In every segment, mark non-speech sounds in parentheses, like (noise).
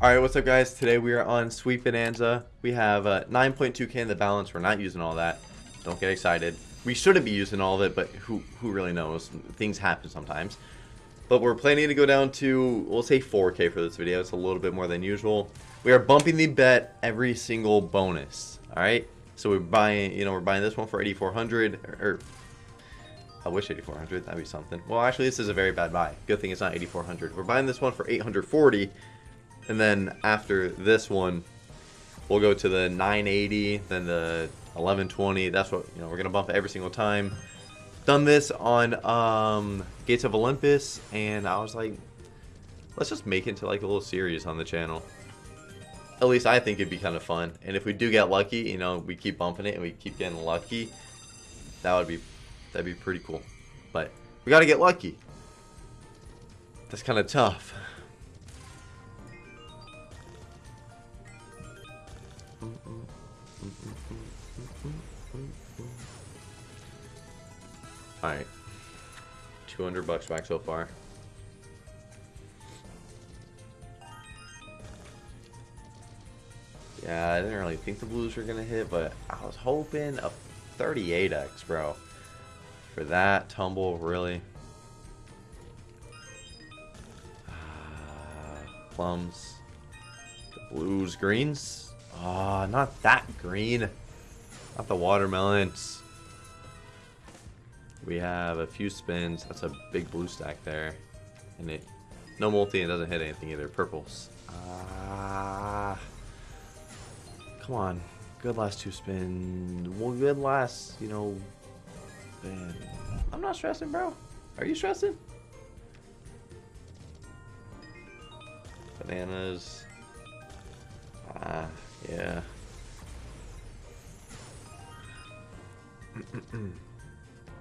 Alright, what's up guys? Today we are on Sweet Bonanza. We have uh, 9.2k in the balance. We're not using all that. Don't get excited. We shouldn't be using all of it, but who, who really knows? Things happen sometimes. But we're planning to go down to, we'll say 4k for this video. It's a little bit more than usual. We are bumping the bet every single bonus. Alright? So we're buying, you know, we're buying this one for 8400 or, or I wish 8400, that'd be something. Well, actually, this is a very bad buy. Good thing it's not 8400. We're buying this one for 840 and then after this one, we'll go to the 980, then the 1120. That's what, you know, we're going to bump every single time. Done this on um, Gates of Olympus, and I was like, let's just make it into like a little series on the channel. At least I think it'd be kind of fun. And if we do get lucky, you know, we keep bumping it and we keep getting lucky, that would be, that'd be pretty cool. But we got to get lucky. That's kind of tough. Alright. 200 bucks back so far. Yeah, I didn't really think the blues were going to hit, but I was hoping a 38x, bro. For that tumble, really. Uh, plums. The blues, greens. Ah, oh, not that green. Not the watermelons. We have a few spins. That's a big blue stack there. And it no multi and doesn't hit anything either. Purples. Ah. Come on. Good last two spins. Well, good last, you know. Man. I'm not stressing, bro. Are you stressing? Bananas. Ah, yeah.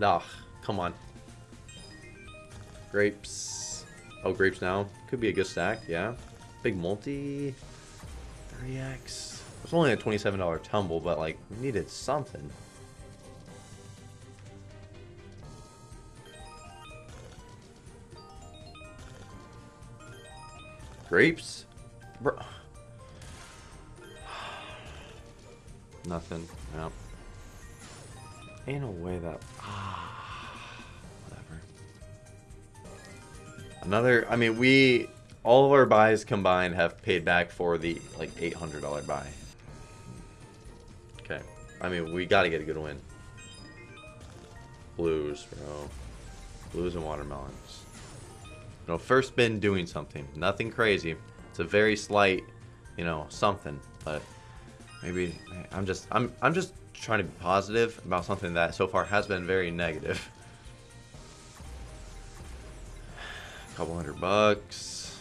Ugh, come on. Grapes. Oh, grapes now. Could be a good stack, yeah. Big multi. 3x. It's only a $27 tumble, but like, we needed something. Grapes? Bro. Nothing. Yeah. Ain't a way that... Ah, whatever. Another... I mean, we... All of our buys combined have paid back for the, like, $800 buy. Okay. I mean, we gotta get a good win. Blues, bro. Blues and watermelons. You know, first spin doing something. Nothing crazy. It's a very slight, you know, something. But maybe I'm just I'm I'm just trying to be positive about something that so far has been very negative. A couple hundred bucks.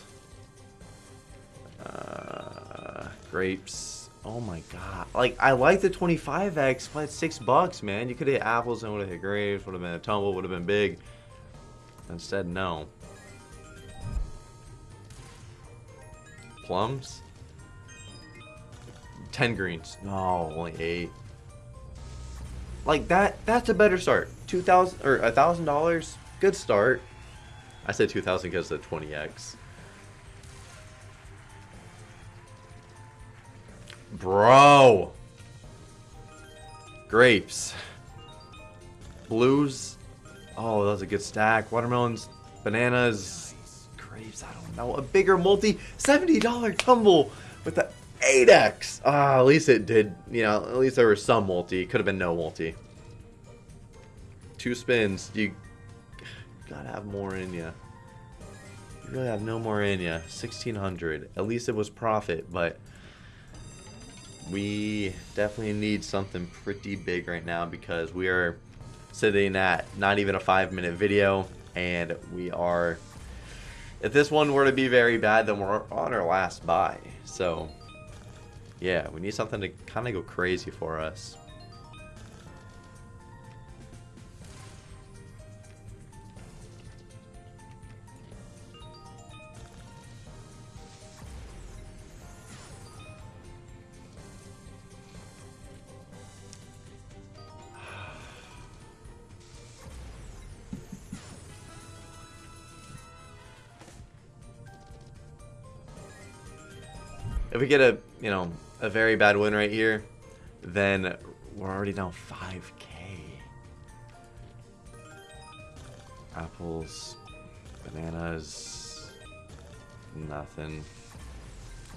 Uh, grapes. Oh my god. Like, I like the 25x, but 6 bucks, man. You could hit apples and would have hit grapes, would have been a tumble, would have been big. Instead, no. Plums? 10 greens. No, only 8. Like that that's a better start. 2000 or a $1000, good start. I said 2000 because of the 20x. Bro. Grapes. Blues. Oh, that was a good stack. Watermelons, bananas, grapes, I don't know. A bigger multi $70 tumble with the 8x! Ah, at least it did, you know, at least there was some multi. Could have been no multi. Two spins. You gotta have more in you. You really have no more in you. 1600. At least it was profit, but we definitely need something pretty big right now because we are sitting at not even a five minute video and we are if this one were to be very bad then we're on our last buy so yeah, we need something to kind of go crazy for us. if we get a, you know, a very bad win right here, then we're already down 5k. Apples, bananas, nothing.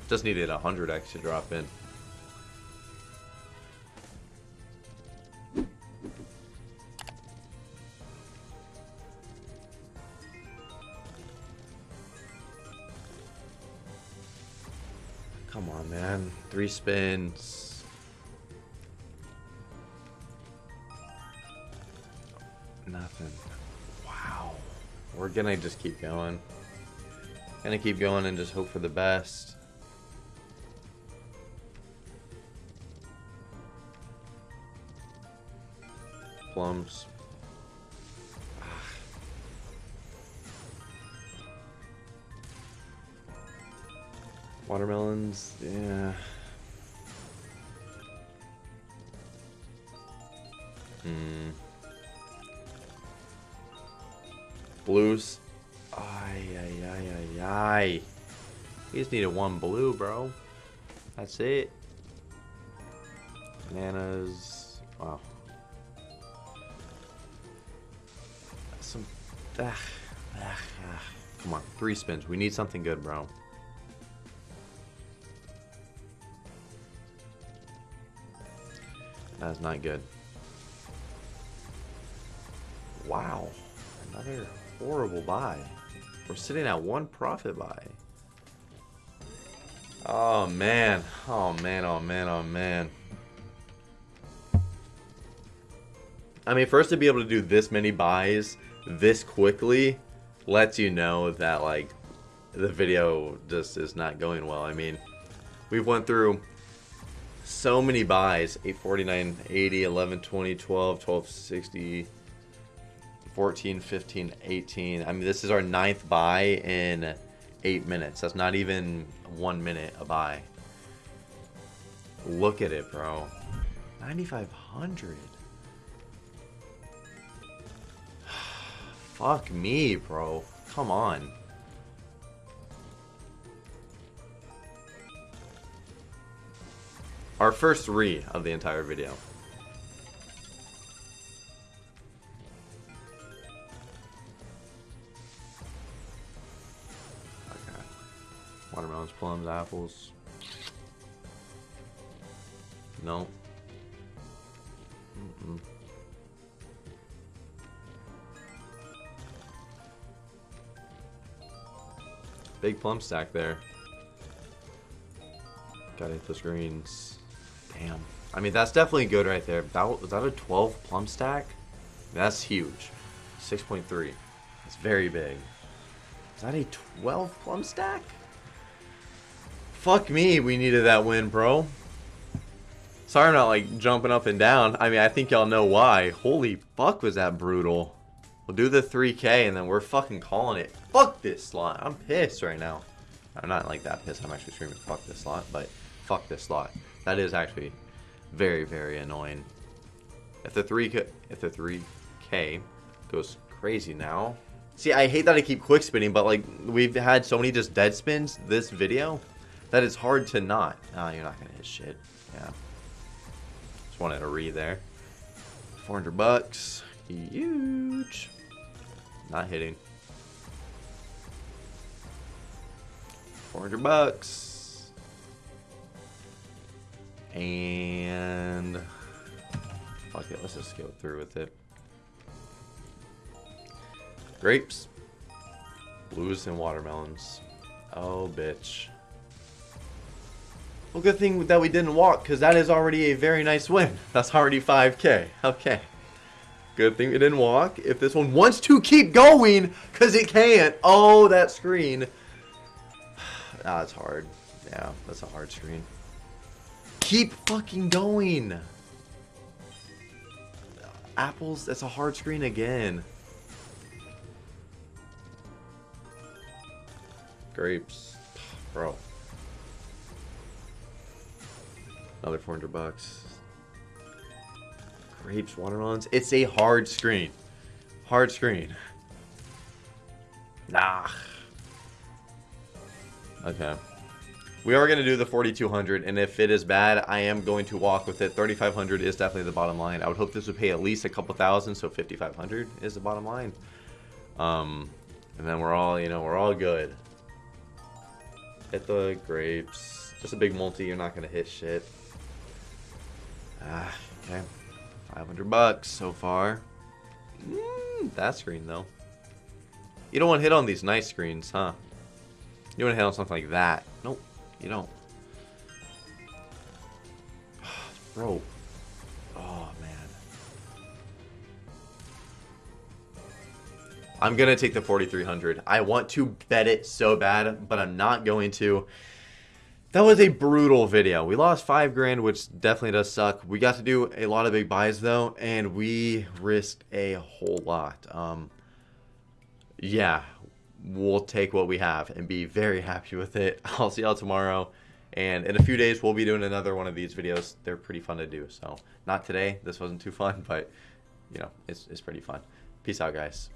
Just needed 100x to drop in. Three spins. Nothing. Wow. We're gonna just keep going. Gonna keep going and just hope for the best. Plums. Ah. Watermelons, yeah. Hmm. Blues. Ay, ay, ay, ay, ay. We just needed one blue, bro. That's it. Bananas. Wow. Some. Ah, ah, ah. Come on, three spins. We need something good, bro. That's not good. Wow. Another horrible buy. We're sitting at one profit buy. Oh, man. Oh, man. Oh, man. Oh, man. I mean, first to be able to do this many buys this quickly lets you know that, like, the video just is not going well. I mean, we've went through so many buys 849 80 11 20 12 12 60 14 15 18 i mean this is our ninth buy in eight minutes. That's not even one minute a buy. Look at it bro. 9500 (sighs) fuck me bro. Come on. Our first three of the entire video. Plums, apples. No. Mm -mm. Big plum stack there. Gotta hit the screens. Damn. I mean, that's definitely good right there. That Was that a 12 plum stack? That's huge. 6.3. That's very big. Is that a 12 plum stack? Fuck me, we needed that win, bro. Sorry I'm not, like, jumping up and down. I mean, I think y'all know why. Holy fuck was that brutal. We'll do the 3k and then we're fucking calling it. Fuck this slot. I'm pissed right now. I'm not like that pissed. I'm actually screaming fuck this slot, but fuck this slot. That is actually very, very annoying. If the 3K, if the 3K goes crazy now. See, I hate that I keep quick spinning, but like we've had so many just dead spins this video that it's hard to not. Oh, you're not gonna hit shit. Yeah. Just wanted to read there. 400 bucks. Huge. Not hitting. 400 bucks. And fuck it, let's just go through with it. Grapes, blues, and watermelons. Oh, bitch. Well, good thing that we didn't walk, because that is already a very nice win. That's already 5k. Okay. Good thing we didn't walk. If this one wants to keep going, because it can't. Oh, that screen. (sighs) ah, it's hard. Yeah, that's a hard screen. Keep fucking going. Apples, that's a hard screen again. Grapes. (sighs) Bro. Another 400 bucks. Grapes, watermelons. It's a hard screen. Hard screen. Nah. Okay. We are going to do the 4200 and if it is bad, I am going to walk with it. 3500 is definitely the bottom line. I would hope this would pay at least a couple thousand, so 5500 is the bottom line. Um, and then we're all, you know, we're all good. Hit the grapes. Just a big multi, you're not going to hit shit. Ah, okay. 500 bucks so far. Mm, that screen, though. You don't want to hit on these nice screens, huh? You want to hit on something like that. Nope. You don't. (sighs) Bro. Oh, man. I'm going to take the 4300. I want to bet it so bad, but I'm not going to. That was a brutal video. We lost five grand, which definitely does suck. We got to do a lot of big buys though, and we risked a whole lot. Um, yeah, we'll take what we have and be very happy with it. (laughs) I'll see y'all tomorrow. And in a few days, we'll be doing another one of these videos. They're pretty fun to do. So not today. This wasn't too fun, (laughs) but you know, it's, it's pretty fun. Peace out, guys.